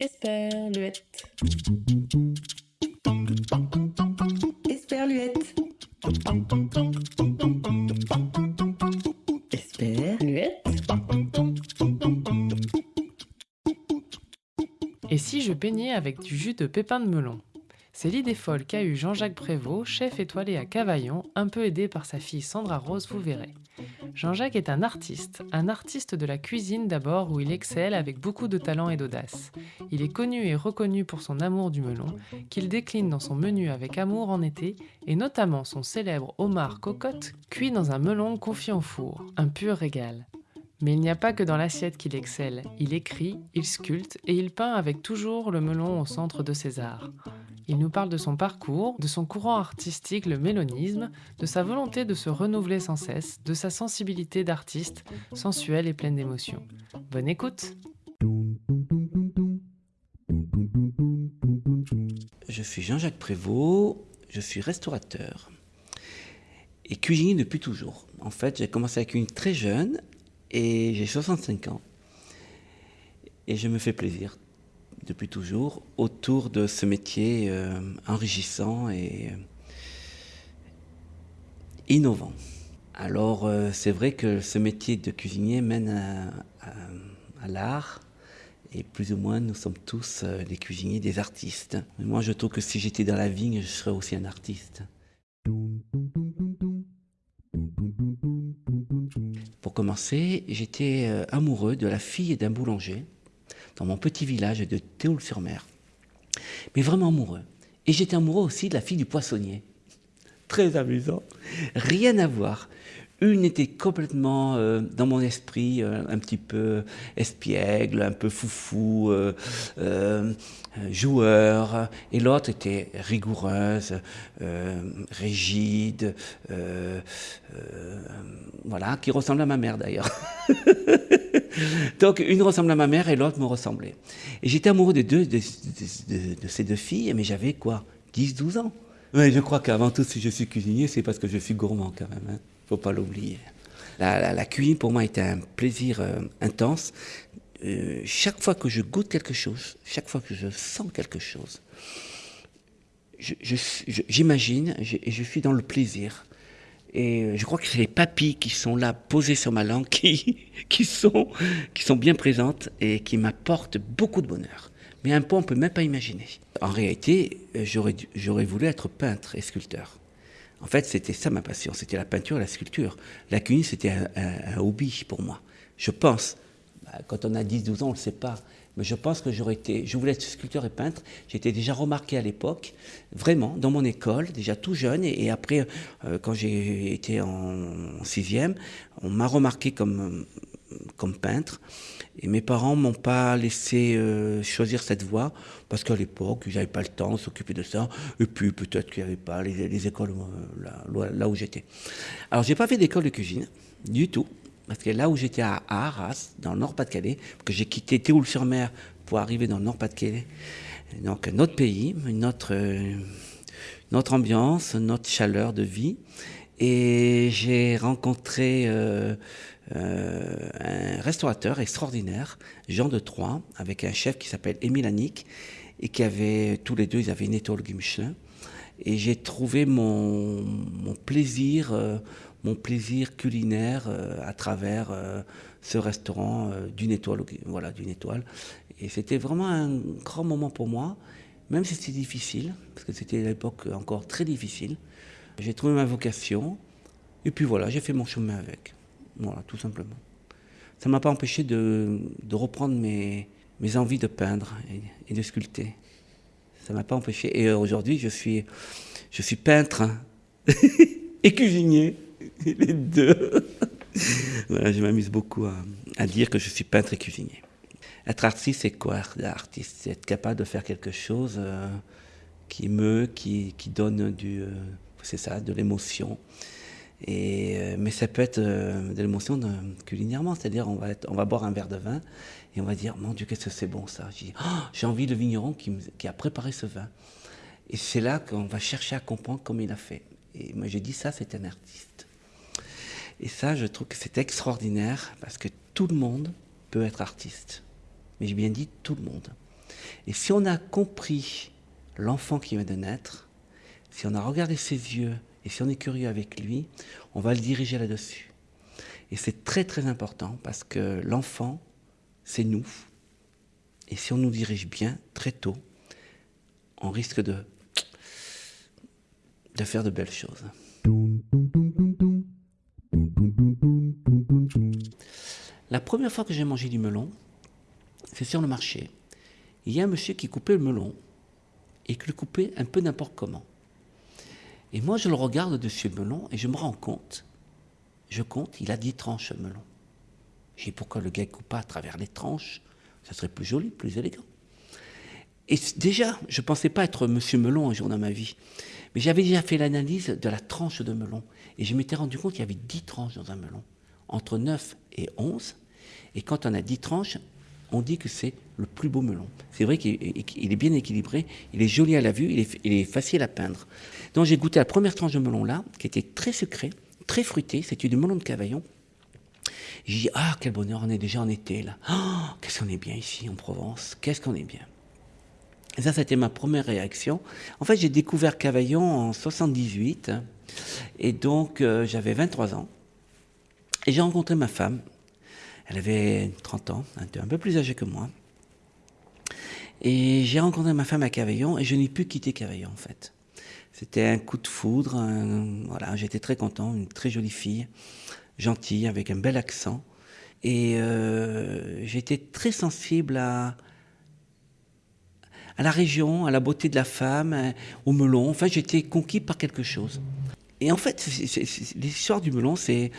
Esperluette. Esperluette. Esperluette. Et si je peignais avec du jus de pépins de melon? C'est l'idée folle qu'a eu Jean-Jacques Prévost, chef étoilé à Cavaillon, un peu aidé par sa fille Sandra Rose, vous verrez. Jean-Jacques est un artiste, un artiste de la cuisine d'abord où il excelle avec beaucoup de talent et d'audace. Il est connu et reconnu pour son amour du melon, qu'il décline dans son menu avec amour en été, et notamment son célèbre homard cocotte cuit dans un melon confié au four, un pur régal. Mais il n'y a pas que dans l'assiette qu'il excelle, il écrit, il sculpte et il peint avec toujours le melon au centre de ses arts. Il nous parle de son parcours, de son courant artistique, le mélonisme, de sa volonté de se renouveler sans cesse, de sa sensibilité d'artiste, sensuelle et pleine d'émotions. Bonne écoute Je suis Jean-Jacques Prévost, je suis restaurateur et cuisinier depuis toujours. En fait, j'ai commencé à cuisiner très jeune et j'ai 65 ans. Et je me fais plaisir depuis toujours autour de ce métier euh, enrichissant et euh, innovant. Alors euh, c'est vrai que ce métier de cuisinier mène à, l'art et plus ou moins nous sommes tous des cuisiniers, des artistes. Mais moi je trouve que si j'étais dans la vigne, je serais aussi un artiste. Pour commencer, j'étais amoureux de la fille d'un boulanger dans mon petit village de Théoul-sur-Mer. Mais vraiment amoureux. Et j'étais amoureux aussi de la fille du poissonnier. Très amusant. Rien à voir. Une était complètement euh, dans mon esprit, euh, un petit peu espiègle, un peu foufou, euh, joueur, et l'autre était rigoureuse, rigide, voilà, qui ressemblait à ma mère d'ailleurs. Donc une ressemblait à ma mère et l'autre me ressemblait. Et j'étais amoureux de, deux, de, ces deux filles, mais j'avais quoi 10-12 ans. Oui, je crois qu'avant tout, si je suis cuisinier, c'est parce que je suis gourmand quand même. Hein faut pas l'oublier. La, cuisine pour moi était un plaisir euh, intense. Euh, chaque fois que je goûte quelque chose, chaque fois que je sens quelque chose, j'imagine et je suis dans le plaisir. Et euh, je crois que c'est les papilles qui sont là, posées sur ma langue, qui, qui, sont, qui sont bien présentes et qui m'apportent beaucoup de bonheur. Mais un point, on ne peut même pas imaginer. En réalité, j'aurais voulu être peintre et sculpteur. En fait, c'était ça ma passion, c'était la peinture et la sculpture. La cuisine, c'était un, hobby pour moi. Je pense, bah, quand on a 10-12 ans, on ne le sait pas, je pense que j'aurais été, je voulais être sculpteur et peintre. J'étais déjà remarqué à l'époque, vraiment, dans mon école, déjà tout jeune, et, après, euh, quand j'ai été en, sixième, on m'a remarqué comme, peintre. Et mes parents m'ont pas laissé euh, choisir cette voie parce qu'à l'époque, ils n'avaient pas le temps de s'occuper de ça. Et puis peut-être qu'il n'y avait pas les, écoles euh, là, où j'étais. Alors j'ai pas fait d'école de cuisine du tout. Parce que là où j'étais à Arras, dans le Nord-Pas-de-Calais, que j'ai quitté Théoul-sur-Mer pour arriver dans le Nord-Pas-de-Calais, donc notre pays, notre, notre ambiance, notre chaleur de vie. Et j'ai rencontré euh, euh, un restaurateur extraordinaire, Jean de Troyes, avec un chef qui s'appelle Émile Annick, et qui avait, tous les deux, ils avaient une étoile Michelin. Et j'ai trouvé mon, plaisir, euh, mon plaisir culinaire euh, à travers ce restaurant d'une étoile, voilà, d'une étoile. Et c'était vraiment un grand moment pour moi, même si c'était difficile, parce que c'était à l'époque encore très difficile. J'ai trouvé ma vocation, et puis voilà, j'ai fait mon chemin avec. Voilà, tout simplement. Ça ne m'a pas empêché de, reprendre mes, envies de peindre et, de sculpter. Ça ne m'a pas empêché. Et aujourd'hui, je suis, je suis peintre et cuisinier, les deux. je m'amuse beaucoup à, dire que je suis peintre et cuisinier. Être artiste, c'est quoi l'artiste C'est être capable de faire quelque chose euh, qui meut, qui, qui donne du, euh, ça, de l'émotion. Et, euh, mais ça peut être de l'émotion culinairement, c'est-à-dire on va, on va boire un verre de vin et on va dire Mon Dieu, qu'est-ce que c'est bon ça? Oh, J'ai envie le vigneron qui, qui, a préparé ce vin. Et c'est là qu'on va chercher à comprendre comment il a fait. Et moi j'ai dit Ça, c'est un artiste. Et ça, je trouve que c'est extraordinaire parce que tout le monde peut être artiste. Mais j'ai bien dit tout le monde. Et si on a compris l'enfant qui vient de naître, si on a regardé ses yeux et si on est curieux avec lui, on va le diriger là-dessus. Et c'est très très important parce que l'enfant, c'est nous. Et si on nous dirige bien très tôt, on risque de, de faire de belles choses. La première fois que j'ai mangé du melon, c'est sur le marché. Il y a un monsieur qui coupait le melon et qui le coupait un peu n'importe comment. Et moi, je le regarde dessus le melon et je me rends compte, je compte, il a 10 tranches le melon. J'ai dit pourquoi le gars coupe pas à travers les tranches? Ça serait plus joli, plus élégant. Et déjà, je ne pensais pas être monsieur melon un jour dans ma vie. Mais j'avais déjà fait l'analyse de la tranche de melon. Et je m'étais rendu compte qu'il y avait 10 tranches dans un melon. Entre 9 et 11. Et quand on a 10 tranches, on dit que c'est le plus beau melon. C'est vrai qu'il est bien équilibré, il est joli à la vue, il est, facile à peindre. Donc j'ai goûté la première tranche de melon là, qui était très sucré, très fruité, c'était du melon de Cavaillon. J'ai dit, ah, quel bonheur, on est déjà en été là. Oh, qu'est-ce qu'on est bien ici en Provence, qu'est-ce qu'on est bien. Et ça, c'était ma première réaction. En fait, j'ai découvert Cavaillon en 78, et donc euh, j'avais 23 ans. Et j'ai rencontré ma femme, elle avait 30 ans, un peu plus âgée que moi. Et j'ai rencontré ma femme à Cavaillon et je n'ai pu quitter Cavaillon en fait. C'était un coup de foudre, voilà, j'étais très content, une très jolie fille, gentille, avec un bel accent. Et euh, j'étais très sensible à, à la région, à la beauté de la femme, au melon. Enfin, j'étais conquis par quelque chose. Et en fait, l'histoire du melon, c'est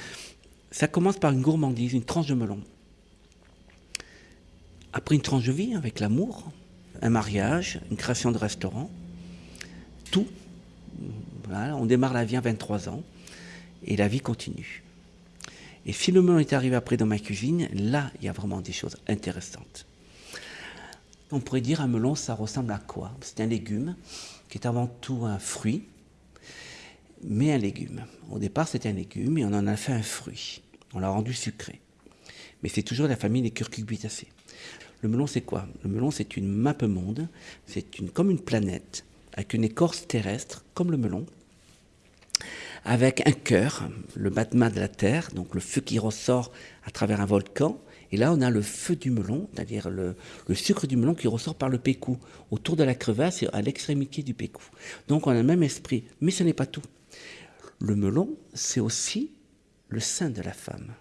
ça commence par une gourmandise, une tranche de melon. Après une tranche de vie avec l'amour, un mariage, une création de restaurant, tout. on démarre la vie à 23 ans et la vie continue. Et si le melon est arrivé après dans ma cuisine, là, il y a vraiment des choses intéressantes. On pourrait dire un melon, ça ressemble à quoi? C'est un légume qui est avant tout un fruit, mais un légume. Au départ, c'était un légume et on en a fait un fruit. On l'a rendu sucré. Mais c'est toujours la famille des curcubitacées. Le melon, c'est quoi? Le melon, c'est une map monde. C'est une, comme une planète, avec une écorce terrestre, comme le melon, avec un cœur, le battement de la terre, donc le feu qui ressort à travers un volcan. Et là, on a le feu du melon, c'est-à-dire le, le, sucre du melon qui ressort par le pécou, autour de la crevasse et à l'extrémité du pécou. Donc on a le même esprit. Mais ce n'est pas tout. Le melon, c'est aussi le sein de la femme.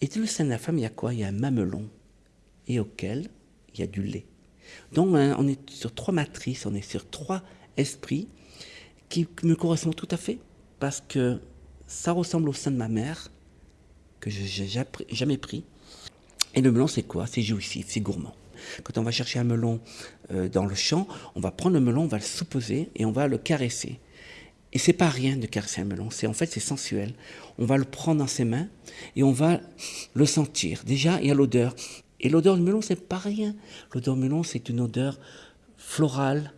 Et dans le sein de la femme, il y a quoi? Il y a un mamelon, et auquel il y a du lait. Donc hein, on est sur trois matrices, on est sur trois esprits qui me correspondent tout à fait, parce que ça ressemble au sein de ma mère, que je n'ai jamais pris. Et le melon, c'est quoi? C'est jouissif, c'est gourmand. Quand on va chercher un melon euh, dans le champ, on va prendre le melon, on va le souposer et on va le caresser. Et c'est pas rien de caresser un melon, c'est en fait c'est sensuel. On va le prendre dans ses mains et on va le sentir. Déjà, il y a l'odeur. Et l'odeur du melon, c'est pas rien. L'odeur du melon, c'est une odeur florale,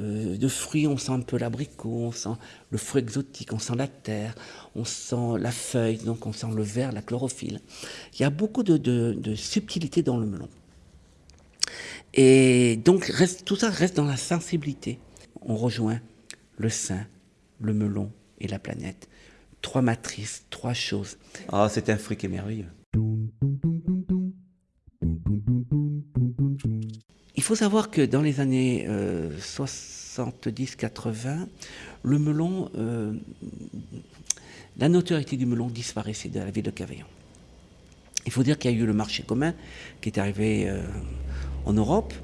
euh, de fruits. On sent un peu l'abricot, on sent le fruit exotique, on sent la terre, on sent la feuille, donc on sent le verre, la chlorophylle. Il y a beaucoup de, de, subtilité dans le melon. Et donc tout ça reste dans la sensibilité. On rejoint le sein, le melon et la planète. Trois matrices, trois choses. Ah, c'est un fruit qui est merveilleux. Il faut savoir que dans les années 70-80, euh, le melon, euh, la notoriété du melon disparaissait de la ville de Cavaillon. Il faut dire qu'il y a eu le marché commun qui est arrivé euh, en Europe,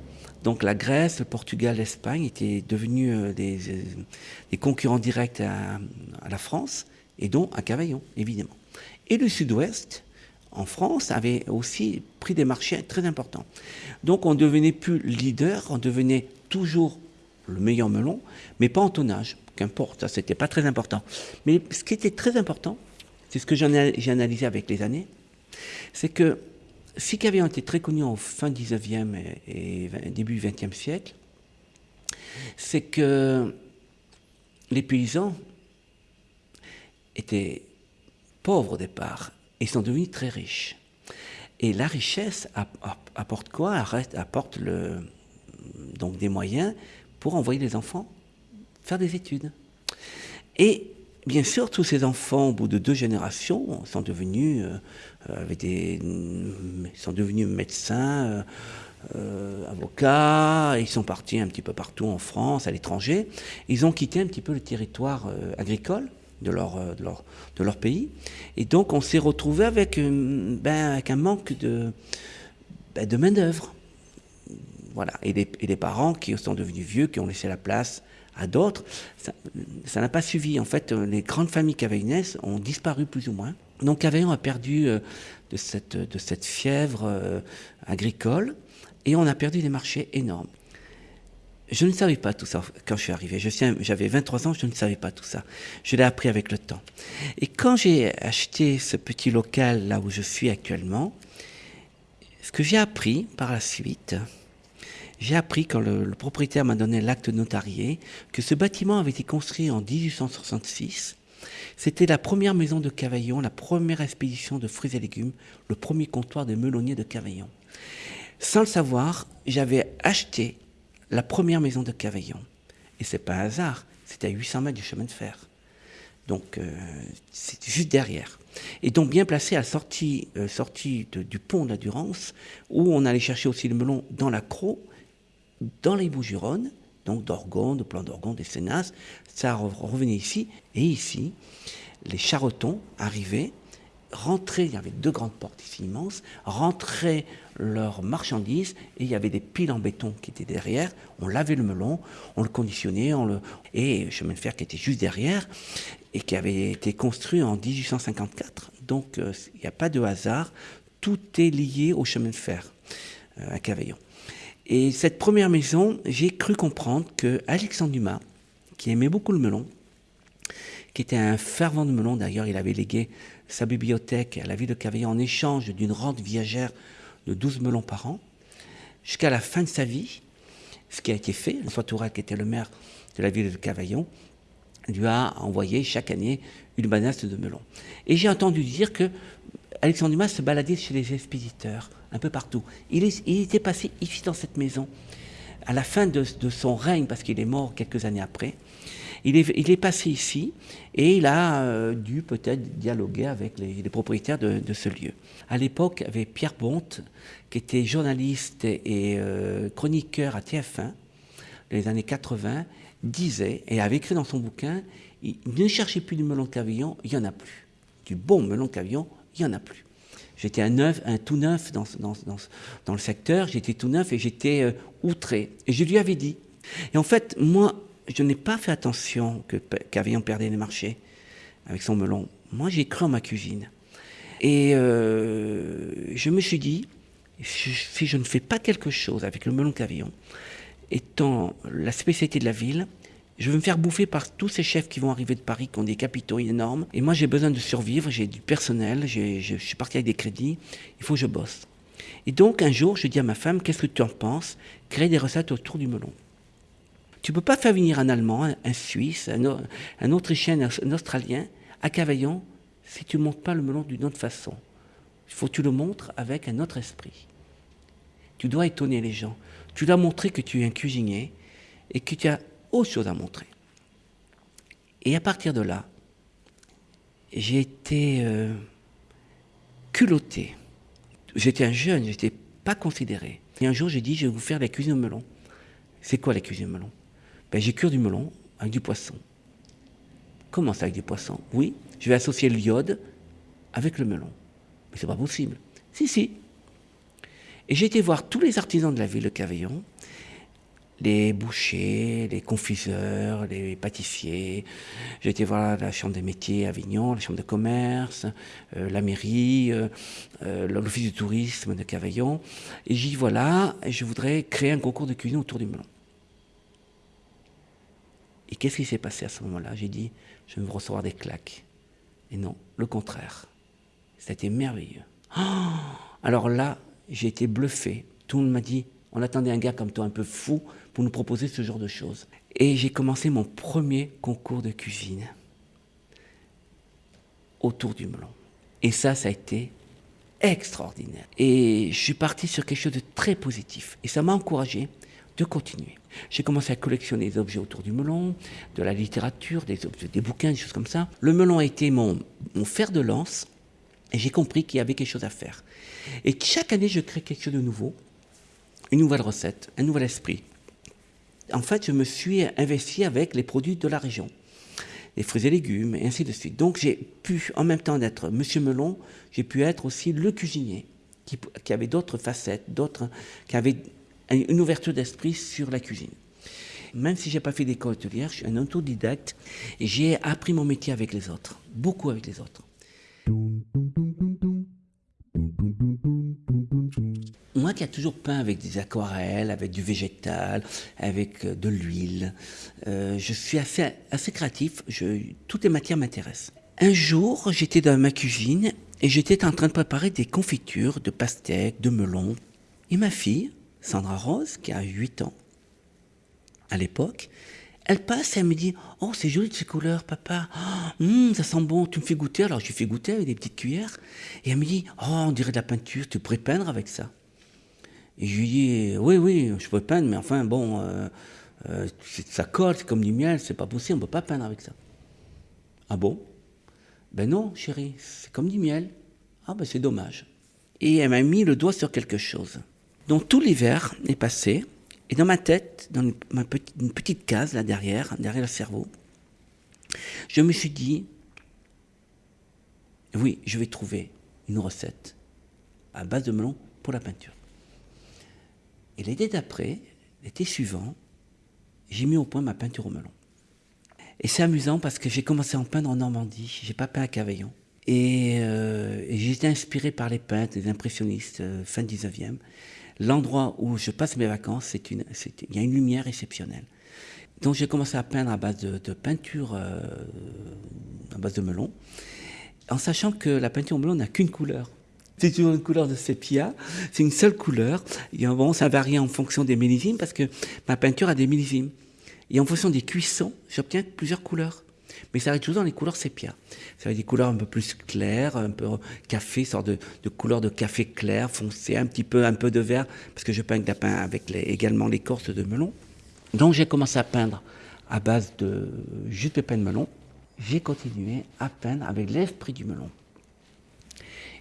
donc la Grèce, le Portugal, l'Espagne étaient devenus euh, euh, des, concurrents directs à, la France, et donc à Cavaillon, évidemment. Et le Sud-Ouest, en France, avait aussi pris des marchés très importants. Donc on devenait plus leader, on devenait toujours le meilleur melon, mais pas en tonnage, qu'importe, ça c'était pas très important. Mais ce qui était très important, c'est ce que j'ai analysé avec les années, c'est que si Cavaillon était très connu en fin 19e et, début 20e siècle, c'est que les paysans étaient pauvres au départ. Ils sont devenus très riches. Et la richesse apporte quoi? Apporte donc des moyens pour envoyer les enfants faire des études. Et bien sûr, tous ces enfants, au bout de deux générations, sont devenus, euh, avec des, sont devenus médecins, euh, euh, avocats, ils sont partis un petit peu partout en France, à l'étranger. Ils ont quitté un petit peu le territoire agricole de leur, pays. Et donc, on s'est retrouvé avec, ben, avec un manque de, ben, main-d'œuvre. Voilà. Et et les parents qui sont devenus vieux, qui ont laissé la place à d'autres, ça n'a pas suivi. En fait, euh, les grandes familles cavaillonnaises ont disparu plus ou moins. Donc Cavaillon a perdu euh, de cette, de cette fièvre euh, agricole et on a perdu des marchés énormes. Je ne savais pas tout ça quand je suis arrivé. J'avais 23 ans, je ne savais pas tout ça. Je l'ai appris avec le temps. Et quand j'ai acheté ce petit local là où je suis actuellement, ce que j'ai appris par la suite, j'ai appris quand le, propriétaire m'a donné l'acte notarié que ce bâtiment avait été construit en 1866. C'était la première maison de Cavaillon, la première expédition de fruits et légumes, le premier comptoir de melonniers de Cavaillon. Sans le savoir, j'avais acheté la première maison de Cavaillon. Et c'est pas un hasard, c'était à 800 mètres du chemin de fer. Donc, euh, c'était juste derrière. Et donc, bien placé à la sortie, euh, du pont de la Durance, où on allait chercher aussi le melon dans la Croix, dans les Bouches-du-Rhône, donc d'Orgon, de plan d'Orgon, des Sénas, ça revenait ici, et ici, les charretons arrivaient, rentraient, il y avait deux grandes portes ici immenses, rentraient leurs marchandises, et il y avait des piles en béton qui étaient derrière, on lavait le melon, on le conditionnait, on le... et le chemin de fer qui était juste derrière, et qui avait été construit en 1854. Donc euh, il n'y a pas de hasard, tout est lié au chemin de fer euh, à Cavaillon. Et cette première maison, j'ai cru comprendre que Alexandre Dumas, qui aimait beaucoup le melon, qui était un fervent de melon, d'ailleurs il avait légué sa bibliothèque à la ville de Cavaillon en échange d'une rente viagère de 12 melons par an, jusqu'à la fin de sa vie, ce qui a été fait, François Tourelle, qui était le maire de la ville de Cavaillon, lui a envoyé chaque année une banasse de melon. Et j'ai entendu dire que Alexandre Dumas se baladait chez les expéditeurs un peu partout. Il, était passé ici dans cette maison à la fin de, son règne, parce qu'il est mort quelques années après. Il est, passé ici et il a euh, dû peut-être dialoguer avec les, propriétaires de, ce lieu. À l'époque, avait Pierre Bonte, qui était journaliste et euh, chroniqueur à TF1 dans les années 80, disait et avait écrit dans son bouquin Ne cherchez plus du melon de cavillon, il n'y en a plus. Du bon melon de cavillon, il n'y en a plus. J'étais un, tout neuf dans, le secteur, j'étais tout neuf et j'étais euh, outré. Et je lui avais dit. Et en fait, moi, je n'ai pas fait attention que Cavillon perdait les marchés avec son melon. Moi, j'ai cru en ma cuisine. Et euh, je me suis dit, si je ne fais pas quelque chose avec le melon Cavillon, étant la spécialité de la ville, je veux me faire bouffer par tous ces chefs qui vont arriver de Paris, qui ont des capitaux énormes. Et moi, j'ai besoin de survivre, j'ai du personnel, je suis parti avec des crédits, il faut que je bosse. Et donc, un jour, je dis à ma femme, qu'est-ce que tu en penses? Créer des recettes autour du melon. Tu ne peux pas faire venir un Allemand, un, Suisse, un, Autrichien, un Australien à Cavaillon si tu ne montres pas le melon d'une autre façon. Il faut que tu le montres avec un autre esprit. Tu dois étonner les gens. Tu dois montrer que tu es un cuisinier et que tu as autre chose à montrer. Et à partir de là, j'ai été euh, culotté. J'étais un jeune, je n'étais pas considéré. Et un jour, j'ai dit, je vais vous faire la cuisine au melon. C'est quoi la cuisine au melon? Ben, J'ai cuire du melon avec du poisson. Comment ça avec du poisson? Oui, je vais associer l'iode avec le melon. Mais c'est pas possible. Si, si. Et j'ai été voir tous les artisans de la ville de Cavaillon les bouchers, les confiseurs, les pâtissiers. J'ai été voir la Chambre des métiers à Avignon, la Chambre de commerce, euh, la mairie, euh, euh, l'Office du tourisme de Cavaillon. Et j'y voilà, je voudrais créer un concours de cuisine autour du melon. Et qu'est-ce qui s'est passé à ce moment-là? J'ai dit, je vais recevoir des claques. Et non, le contraire. C'était merveilleux. Alors là, j'ai été bluffé. Tout le monde m'a dit, on attendait un gars comme toi un peu fou pour nous proposer ce genre de choses. Et j'ai commencé mon premier concours de cuisine. autour du melon. Et ça, ça a été extraordinaire. Et je suis parti sur quelque chose de très positif. Et ça m'a encouragé de continuer. J'ai commencé à collectionner des objets autour du melon, de la littérature, des, bouquins, des choses comme ça. Le melon a été mon, mon fer de lance et j'ai compris qu'il y avait quelque chose à faire. Et chaque année, je crée quelque chose de nouveau, une nouvelle recette, un nouvel esprit. En fait, je me suis investi avec les produits de la région, les fruits et légumes, et ainsi de suite. Donc, j'ai pu, en même temps d'être Monsieur Melon, j'ai pu être aussi le cuisinier, qui, avait d'autres facettes, d'autres, qui avait une ouverture d'esprit sur la cuisine. Même si j'ai pas fait d'école hôtelière, je suis un autodidacte et j'ai appris mon métier avec les autres, beaucoup avec les autres. Qui a toujours peint avec des aquarelles, avec du végétal, avec euh, de l'huile, euh, je suis assez, assez créatif, je, toutes les matières m'intéressent. Un jour, j'étais dans ma cuisine et j'étais en train de préparer des confitures de pastèques, de melons. Et ma fille, Sandra Rose, qui a 8 ans à l'époque, elle passe et elle me dit Oh, c'est joli de ces couleurs, papa. Oh, ça sent bon, tu me fais goûter. Alors je lui fais goûter avec des petites cuillères. Et elle me dit Oh, on dirait de la peinture, tu pourrais peindre avec ça. Et je lui dis Oui, oui, je pourrais peindre, mais enfin, bon, euh, euh, ça colle, c'est comme du miel, c'est pas possible, on peut pas peindre avec ça. Ah bon? Ben non, chérie, c'est comme du miel. Ah ben c'est dommage. Et elle m'a mis le doigt sur quelque chose. Donc tout l'hiver est passé, et dans ma tête, dans une petite case là derrière, derrière le cerveau, je me suis dit, oui, je vais trouver une recette à base de melon pour la peinture. Et l'été d'après, l'été suivant, j'ai mis au point ma peinture au melon. Et c'est amusant parce que j'ai commencé à en peindre en Normandie, j'ai pas peint à Cavaillon. Et, euh, j'ai été inspiré par les peintres, les impressionnistes, euh, fin 19e l'endroit où je passe mes vacances, il y a une lumière exceptionnelle. Donc j'ai commencé à peindre à base de, peinture, euh, à base de melon, en sachant que la peinture au melon n'a qu'une couleur. C'est toujours une couleur de sépia, c'est une seule couleur. Et bon, ça varie en fonction des millésimes parce que ma peinture a des millésimes. Et en fonction des cuissons, j'obtiens plusieurs couleurs mais ça arrive toujours dans les couleurs sépia. Ça va des couleurs un peu plus claires, un peu café, sorte de, de couleur de café clair, foncé, un petit peu, un peu de vert, parce que je peins avec, les, également l'écorce de melon. Donc j'ai commencé à peindre à base de jus de pépins de melon. J'ai continué à peindre avec l'esprit du melon.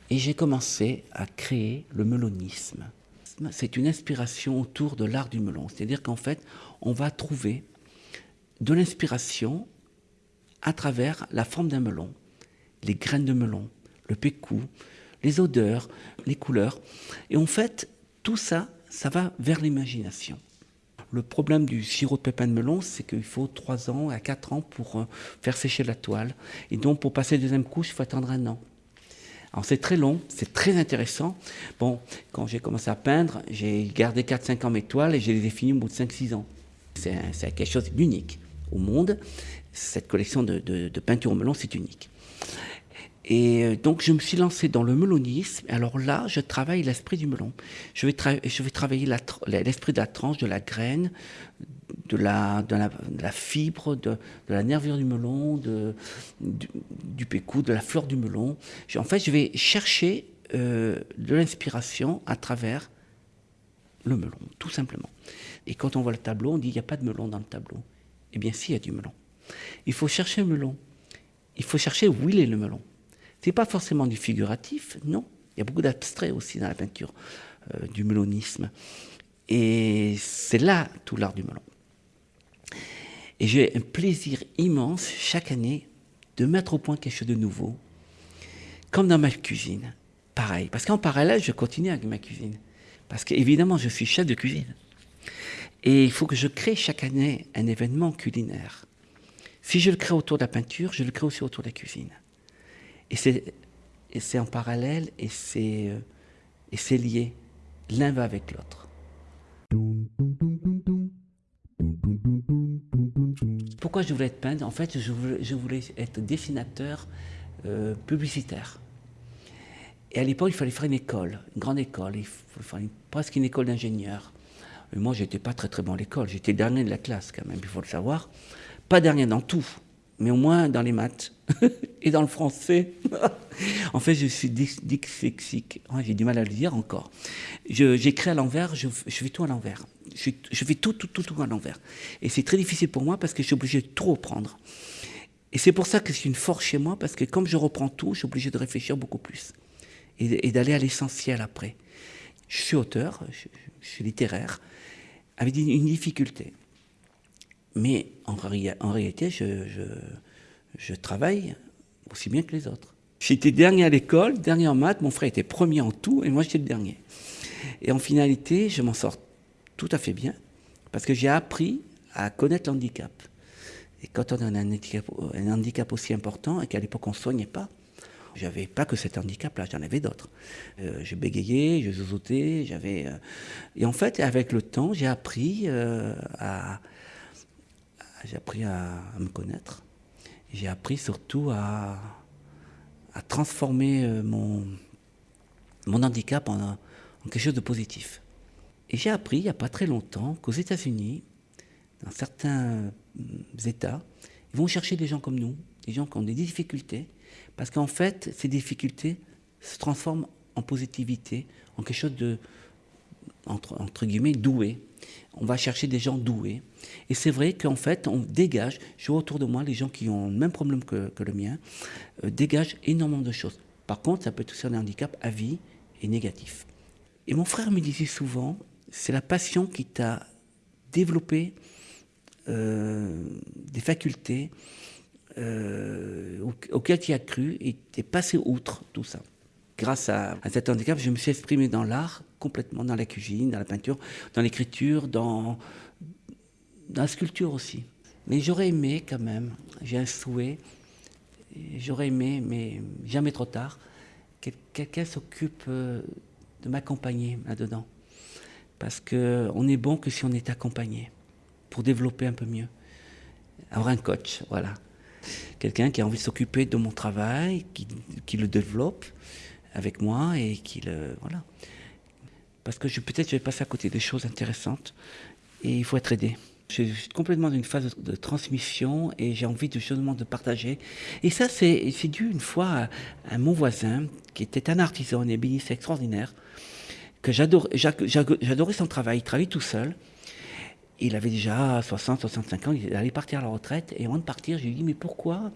Et j'ai commencé à créer le melonisme. C'est une inspiration autour de l'art du melon. C'est-à-dire qu'en fait, on va trouver de l'inspiration à travers la forme d'un melon, les graines de melon, le pécou, les odeurs, les couleurs. Et en fait, tout ça, ça va vers l'imagination. Le problème du sirop de pépins de melon, c'est qu'il faut 3 ans à 4 ans pour euh, faire sécher la toile. Et donc, pour passer la deuxième couche, il faut attendre un an. C'est très long, c'est très intéressant. Bon, quand j'ai commencé à peindre, j'ai gardé 4-5 ans mes toiles et je les ai finies au bout de 5-6 ans. C'est quelque chose d'unique au monde cette collection de, de, peinture au melon, c'est unique. Et euh, donc, je me suis lancé dans le melonisme. Alors là, je travaille l'esprit du melon. Je vais, je vais travailler l'esprit de la tranche, de la graine, de la, fibre, de, la nervure du melon, de, du, pécou, de la fleur du melon. en fait, je vais chercher euh, de l'inspiration à travers le melon, tout simplement. Et quand on voit le tableau, on dit il n'y a pas de melon dans le tableau. Eh bien, si, il y a du melon. Il faut chercher un melon. Il faut chercher où il est le melon. Ce n'est pas forcément du figuratif, non. Il y a beaucoup d'abstrait aussi dans la peinture euh, du melonisme. Et c'est là tout l'art du melon. Et j'ai un plaisir immense chaque année de mettre au point quelque chose de nouveau, comme dans ma cuisine. Pareil, parce qu'en parallèle, je continue avec ma cuisine. Parce qu'évidemment, je suis chef de cuisine. Et il faut que je crée chaque année un événement culinaire. Si je le crée autour de la peinture, je le crée aussi autour de la cuisine. Et c'est en parallèle et c'est euh, lié. L'un va avec l'autre. Pourquoi je voulais être peintre? En fait, je voulais, être dessinateur euh, publicitaire. Et à l'époque, il fallait faire une école, une grande école, il fallait presque une école d'ingénieur. Moi, moi, j'étais pas très très bon à l'école. J'étais dernier de la classe quand même, il faut le savoir. Pas dernier dans tout, mais au moins dans les maths et dans le français. en fait, je suis dyslexique. J'ai du mal à le dire encore. J'écris à l'envers, je, fais tout à l'envers. Je, fais tout, tout, tout, tout à l'envers. Et c'est très difficile pour moi parce que je suis obligé de tout reprendre. Et c'est pour ça que c'est une force chez moi, parce que comme je reprends tout, je suis obligé de réfléchir beaucoup plus. Et, d'aller à l'essentiel après. Je suis auteur, je, suis littéraire, avec une difficulté. Mais en, réalité, je, travaille aussi bien que les autres. J'étais dernier à l'école, dernier en maths, mon frère était premier en tout, et moi j'étais le dernier. Et en finalité, je m'en sors tout à fait bien, parce que j'ai appris à connaître l'handicap. Et quand on a un handicap, un handicap aussi important, et qu'à l'époque on ne soignait pas, j'avais pas que cet handicap-là, j'en avais d'autres. Euh, je bégayais, je zozotais, j'avais. Euh, et en fait, avec le temps, j'ai appris euh, à, j'ai appris à, me connaître. J'ai appris surtout à, transformer mon, mon handicap en, quelque chose de positif. Et j'ai appris il n'y a pas très longtemps qu'aux États-Unis, dans certains États, ils vont chercher des gens comme nous, des gens qui ont des difficultés, parce qu'en fait, ces difficultés se transforment en positivité, en quelque chose de, entre guillemets, doué. On va chercher des gens doués. Et c'est vrai qu'en fait, on dégage, je vois autour de moi les gens qui ont le même problème que, le mien, euh, dégagent énormément de choses. Par contre, ça peut être aussi un handicap à vie et négatif. Et mon frère me disait souvent, c'est la passion qui t'a développé euh, des facultés euh, auxquelles tu as cru et tu es passé outre tout ça. Grâce à, cet handicap, je me suis exprimé dans l'art, complètement dans la cuisine, dans la peinture, dans l'écriture, dans, la sculpture aussi. Mais j'aurais aimé quand même, j'ai un souhait, j'aurais aimé, mais jamais trop tard, que quelqu'un s'occupe euh, de m'accompagner là-dedans. Parce qu'on est bon que si on est accompagné pour développer un peu mieux. Avoir un coach, voilà. Quelqu'un qui a envie de s'occuper de mon travail, qui, qui, le développe avec moi et qui le. Voilà. Parce que peut-être je vais passer à côté des choses intéressantes et il faut être aidé. Je suis complètement dans une phase de, transmission et j'ai envie de, justement de partager. Et ça, c'est dû une fois à, mon voisin qui était un artisan, un ébéniste extraordinaire, que j'adorais son travail. Il travaillait tout seul. Il avait déjà 60, 65 ans, il allait partir à la retraite. Et avant de partir, je lui ai dit, mais pourquoi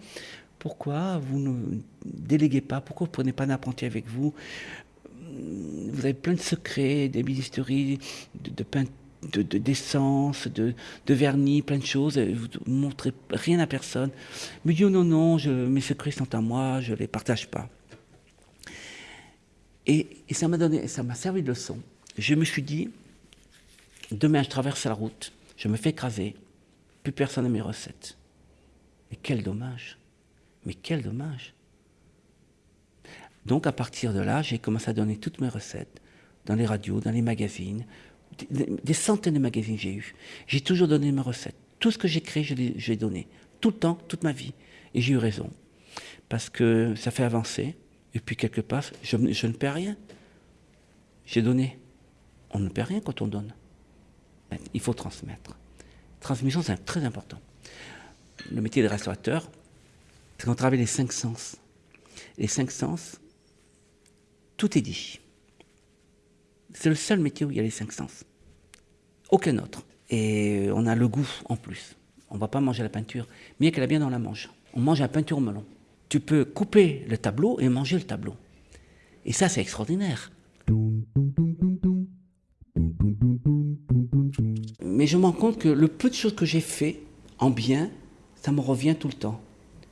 pourquoi vous ne déléguez pas? Pourquoi vous ne prenez pas un apprenti avec vous? Vous avez plein de secrets, des de, de, de d'essence, de, de, vernis, plein de choses. Vous ne montrez rien à personne. Me dit, oh non, non, mes secrets sont à moi, je ne les partage pas. Et, et ça m'a donné, ça m'a servi de leçon. Je me suis dit, Demain, je traverse la route, je me fais écraser, plus personne n'a mes recettes. Mais quel dommage Mais quel dommage Donc à partir de là, j'ai commencé à donner toutes mes recettes dans les radios, dans les magazines. Des, centaines de magazines j'ai eu. J'ai toujours donné mes recettes. Tout ce que j'ai créé, je l'ai donné. Tout le temps, toute ma vie. Et j'ai eu raison. Parce que ça fait avancer. Et puis quelque part, je, je ne perds rien. J'ai donné. On ne perd rien quand on donne. Il faut transmettre. Transmission, c'est très important. Le métier de restaurateur, c'est qu'on travaille les cinq sens. Les cinq sens, tout est dit. C'est le seul métier où il y a les cinq sens. Aucun autre. Et on a le goût en plus. On ne va pas manger la peinture, mais qu'elle a bien dans la manche. On mange la peinture au melon. Tu peux couper le tableau et manger le tableau. Et ça, c'est extraordinaire. Mais je me rends compte que le peu de choses que j'ai fait en bien, ça me revient tout le temps.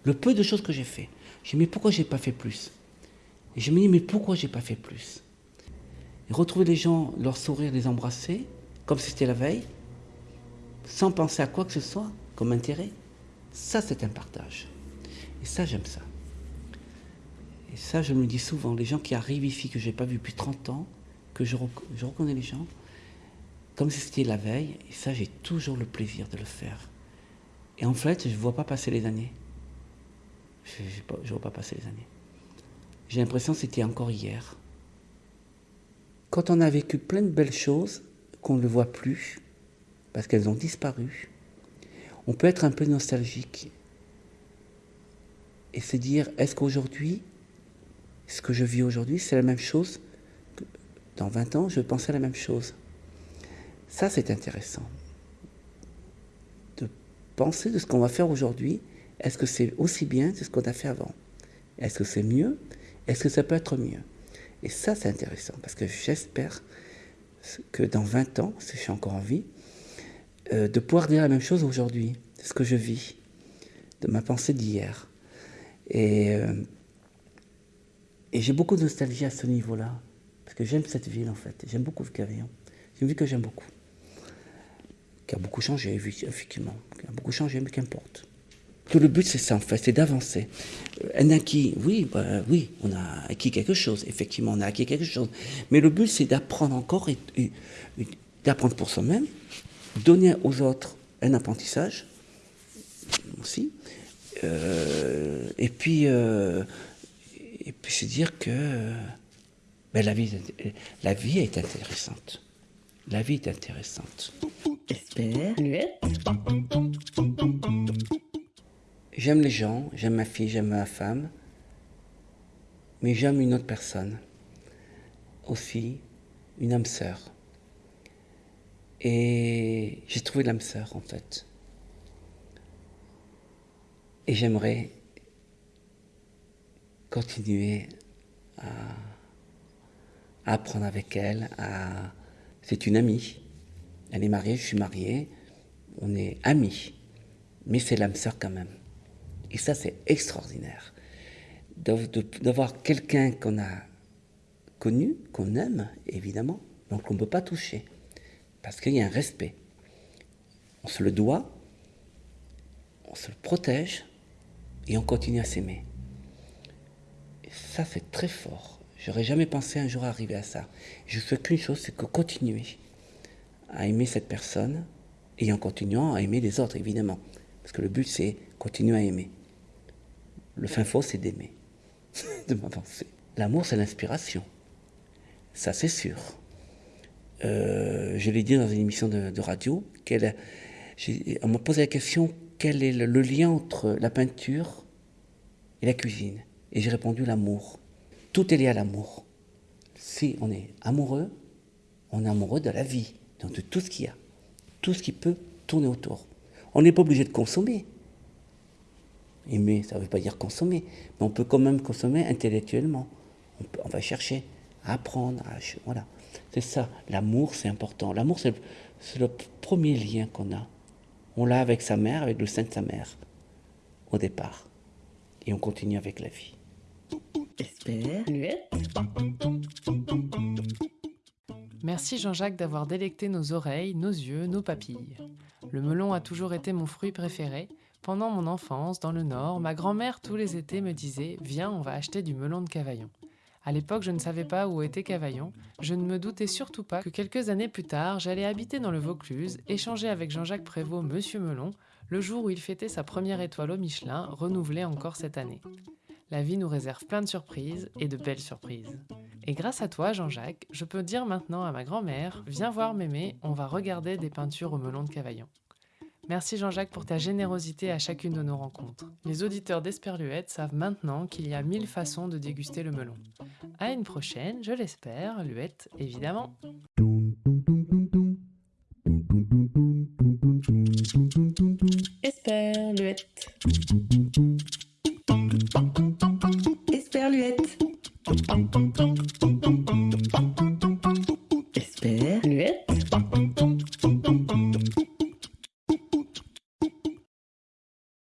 Le peu de choses que j'ai fait. Je me dis, mais pourquoi j'ai pas fait plus? Et je me dis, mais pourquoi j'ai pas fait plus? Et retrouver les gens, leur sourire, les embrasser, comme si c'était la veille, sans penser à quoi que ce soit, comme intérêt, ça c'est un partage. Et ça, j'aime ça. Et ça, je me dis souvent, les gens qui arrivent ici, que je n'ai pas vu depuis 30 ans, que je, je reconnais les gens, comme si c'était la veille, et ça, j'ai toujours le plaisir de le faire. Et en fait, je ne vois pas passer les années. Je ne vois pas passer les années. J'ai l'impression que c'était encore hier. Quand on a vécu plein de belles choses qu'on ne voit plus, parce qu'elles ont disparu, on peut être un peu nostalgique. et se dire, est-ce qu'aujourd'hui, ce que je vis aujourd'hui, c'est la même chose que dans 20 ans, je pensais à la même chose. Ça, c'est intéressant. De penser de ce qu'on va faire aujourd'hui, est-ce que c'est aussi bien que ce qu'on a fait avant? Est-ce que c'est mieux? Est-ce que ça peut être mieux? Et ça, c'est intéressant, parce que j'espère que dans 20 ans, si je suis encore en vie, euh, de pouvoir dire la même chose aujourd'hui, ce que je vis, de ma pensée d'hier. Et, euh, j'ai beaucoup de nostalgie à ce niveau-là, parce que j'aime cette ville en fait, j'aime beaucoup le Cavaillon. C'est une ville que j'aime beaucoup, qui a beaucoup changé, effectivement, qui a beaucoup changé, mais qu'importe. Tout le but, c'est ça en fait, c'est d'avancer. Un acquis, oui, bah, oui, on a acquis quelque chose, effectivement, on a acquis quelque chose. Mais le but, c'est d'apprendre encore et, et d'apprendre pour soi-même, donner aux autres un apprentissage aussi, euh, et puis euh, et puis se dire que ben, la vie la vie est intéressante, la vie est intéressante. J'aime les gens, j'aime ma fille, j'aime ma femme, mais j'aime une autre personne aussi, une âme sœur. Et j'ai trouvé l'âme sœur en fait. Et j'aimerais continuer à, apprendre avec elle. C'est une amie. Elle est mariée, je suis marié. On est amis. Mais c'est l'âme sœur quand même. Et ça, c'est extraordinaire. D'avoir quelqu'un qu'on a connu, qu'on aime, évidemment, donc on ne peut pas toucher. Parce qu'il y a un respect. On se le doit, on se le protège et on continue à s'aimer. Ça, c'est très fort. J'aurais jamais pensé un jour arriver à ça. Je fais qu'une chose, c'est que continuer à aimer cette personne et en continuant à aimer les autres, évidemment. Parce que le but, c'est continuer à aimer. Le fin faux, c'est d'aimer, de m'avancer. L'amour, c'est l'inspiration. Ça, c'est sûr. Euh, je l'ai dit dans une émission de, radio, on m'a posé la question quel est le, lien entre la peinture et la cuisine? Et j'ai répondu l'amour. Tout est lié à l'amour. Si on est amoureux, on est amoureux de la vie, de tout ce qu'il y a, tout ce qui peut tourner autour. On n'est pas obligé de consommer. Aimer, ça ne veut pas dire consommer, mais on peut quand même consommer intellectuellement. On, va chercher à apprendre, voilà. C'est ça, l'amour c'est important. L'amour c'est le, premier lien qu'on a. On l'a avec sa mère, avec le sein de sa mère, au départ. Et on continue avec la vie. Merci Jean-Jacques d'avoir délecté nos oreilles, nos yeux, nos papilles. Le melon a toujours été mon fruit préféré. Pendant mon enfance, dans le Nord, ma grand-mère tous les étés me disait Viens, on va acheter du melon de Cavaillon. À l'époque, je ne savais pas où était Cavaillon. Je ne me doutais surtout pas que quelques années plus tard, j'allais habiter dans le Vaucluse, échanger avec Jean-Jacques Prévost, Monsieur Melon, le jour où il fêtait sa première étoile au Michelin, renouvelée encore cette année. La vie nous réserve plein de surprises et de belles surprises. Et grâce à toi, Jean-Jacques, je peux dire maintenant à ma grand-mère Viens voir mémé, on va regarder des peintures au melon de Cavaillon. Merci Jean-Jacques pour ta générosité à chacune de nos rencontres. Les auditeurs d'Esperluette savent maintenant qu'il y a mille façons de déguster le melon. À une prochaine, je l'espère, Luette évidemment.